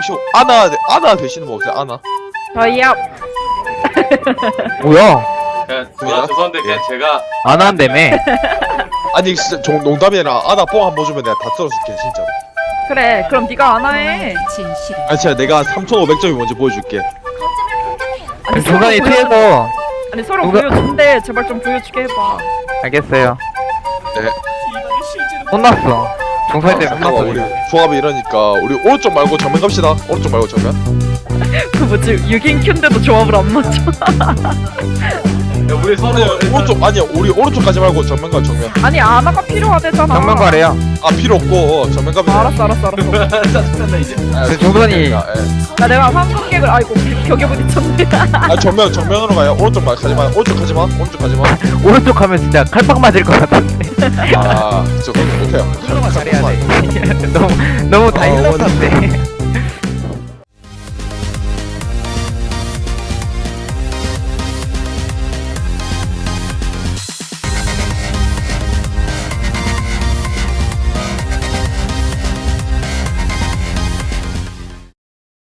혹시 아나 아나 되시는 분 없어요? 아나? 저희야 뭐야? 그냥. 아, 죄송한데 그냥 제가 안 한다며. 아니 진짜 종, 농담이 아니라 아나 뽕 한 번 주면 내가 다 썰어줄게 진짜. 그래 그럼 네가 안 해. 진실은 아니 진짜 내가 3,500점이 뭔지 보여줄게. 아니 서로 중간에 보여 아니 서로 누가- 보여준대 제발 좀 보여주게 해봐. 알겠어요. 네. 혼났어. 종소리 때문에 잠깐만, 혼났어. 우리 조합이 이러니까 우리 오른쪽 말고 정면 갑시다. 오른쪽 말고 정면. 그 뭐지 6인 큐인데도 조합을 안 맞춰. 야, 우리 서로 오른쪽 아니야 우리 오른쪽까지 말고 정면 가 정면. 아니 아나가 필요하대잖아. 정면 가래요. 아 필요 없고 정면 가면. 아, 알았어 알았어 알았어. 짜증난다 이제 아, 그 종선이- 아, 예. 나 내가 황금객을 아이고 벽에 부딪혔네. 아 정면 정면으로 가요. 오른쪽 말 가지 마. 오른쪽 가지 마. 오른쪽 가지 마. 오른쪽 가면 진짜 칼빵 맞을 것 같은데. 아, 저 그거 못해요. 너무 너무 다 아, 일렀는데.